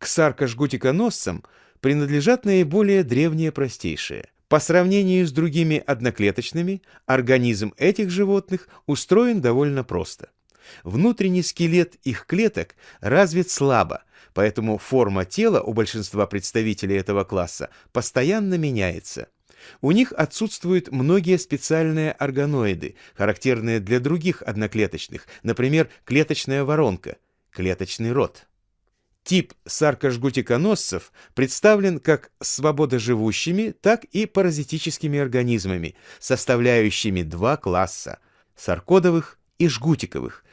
К саркожгутиконосцам принадлежат наиболее древние простейшие. По сравнению с другими одноклеточными, организм этих животных устроен довольно просто. Внутренний скелет их клеток развит слабо, поэтому форма тела у большинства представителей этого класса постоянно меняется. У них отсутствуют многие специальные органоиды, характерные для других одноклеточных, например, клеточная воронка, клеточный рот. Тип саркожгутиконосцев представлен как свободоживущими, так и паразитическими организмами, составляющими два класса – саркодовых и жгутиковых,